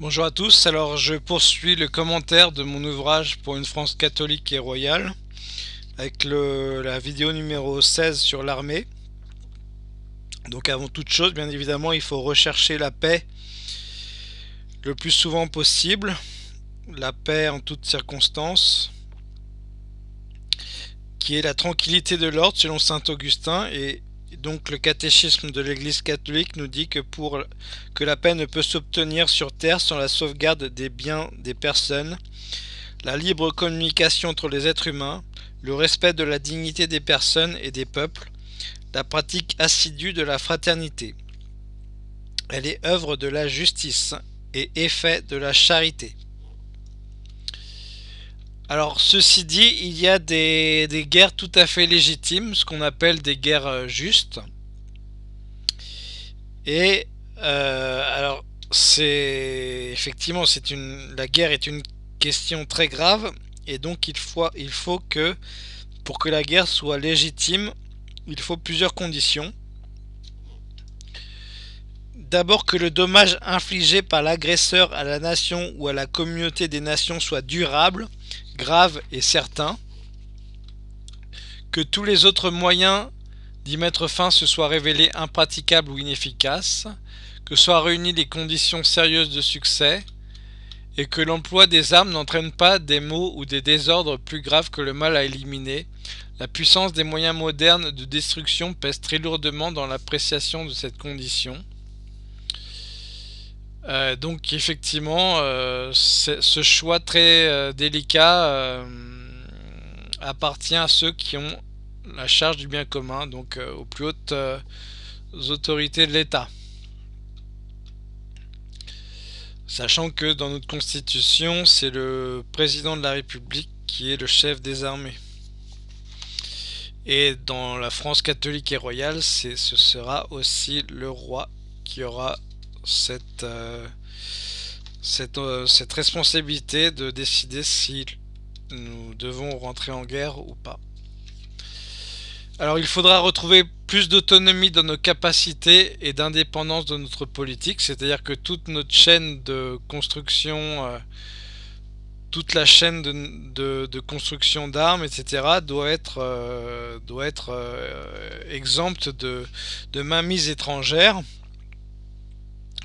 Bonjour à tous, alors je poursuis le commentaire de mon ouvrage pour une France catholique et royale avec la vidéo numéro 16 sur l'armée. Donc avant toute chose, bien évidemment, il faut rechercher la paix le plus souvent possible, la paix en toutes circonstances, qui est la tranquillité de l'ordre selon saint Augustin et donc le catéchisme de l'Église catholique nous dit que pour que la paix ne peut s'obtenir sur terre sans la sauvegarde des biens des personnes, la libre communication entre les êtres humains, le respect de la dignité des personnes et des peuples, la pratique assidue de la fraternité. Elle est œuvre de la justice et effet de la charité. Alors, ceci dit, il y a des, guerres tout à fait légitimes, ce qu'on appelle des guerres euh, justes. Et euh, alors, c'est effectivement, une, la guerre est une question très grave, et donc il faut, il faut que, pour que la guerre soit légitime, il faut plusieurs conditions. D'abord que le dommage infligé par l'agresseur à la nation ou à la communauté des nations soit durable, grave et certain, que tous les autres moyens d'y mettre fin se soient révélés impraticables ou inefficaces, que soient réunies les conditions sérieuses de succès, et que l'emploi des armes n'entraîne pas des maux ou des désordres plus graves que le mal à éliminer, la puissance des moyens modernes de destruction pèse très lourdement dans l'appréciation de cette condition. Euh, donc effectivement, euh, ce choix très euh, délicat appartient à ceux qui ont la charge du bien commun, donc aux plus hautes autorités de l'État. Sachant que dans notre constitution, c'est le président de la République qui est le chef des armées. Et dans la France catholique et royale, ce sera aussi le roi qui aura cette, euh, euh, cette, responsabilité de décider si nous devons rentrer en guerre ou pas. Alors il faudra retrouver plus d'autonomie dans nos capacités et d'indépendance de notre politique, c'est-à-dire que toute notre chaîne de construction, euh, toute la chaîne de, construction d'armes, etc., doit être, doit être exempte de, de mainmise étrangère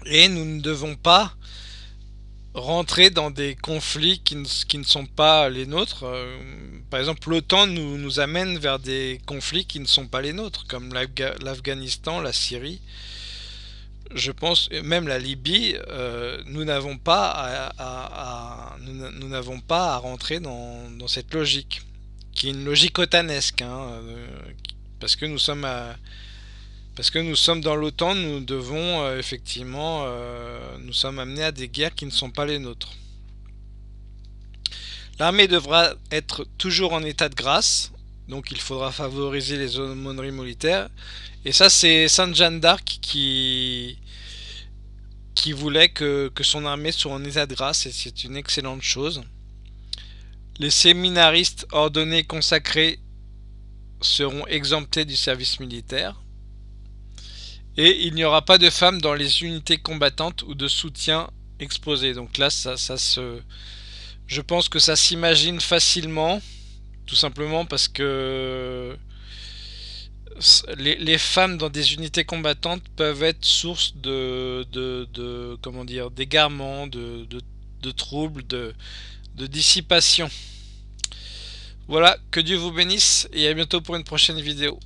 et nous ne devons pas rentrer dans des conflits qui ne, sont pas les nôtres. Euh, par exemple, l'OTAN nous, amène vers des conflits qui ne sont pas les nôtres, comme l'Afghanistan, la Syrie. Je pense, même la Libye, euh, nous n'avons pas à, nous n'avons pas à rentrer dans, cette logique, qui est une logique otanesque, hein, euh, parce que nous sommes à, parce que nous sommes dans l'OTAN, nous devons euh, effectivement, euh, nous sommes amenés à des guerres qui ne sont pas les nôtres. L'armée devra être toujours en état de grâce, donc il faudra favoriser les aumôneries militaires. Et ça c'est Sainte Jeanne d'Arc qui, qui voulait que, que son armée soit en état de grâce, et c'est une excellente chose. Les séminaristes ordonnés consacrés seront exemptés du service militaire. Et il n'y aura pas de femmes dans les unités combattantes ou de soutien exposé. Donc là, ça, se... Je pense que ça s'imagine facilement, tout simplement parce que les, femmes dans des unités combattantes peuvent être source de, de, comment dire, d'égarement, de, de, troubles, de, de dissipation. Voilà, que Dieu vous bénisse et à bientôt pour une prochaine vidéo.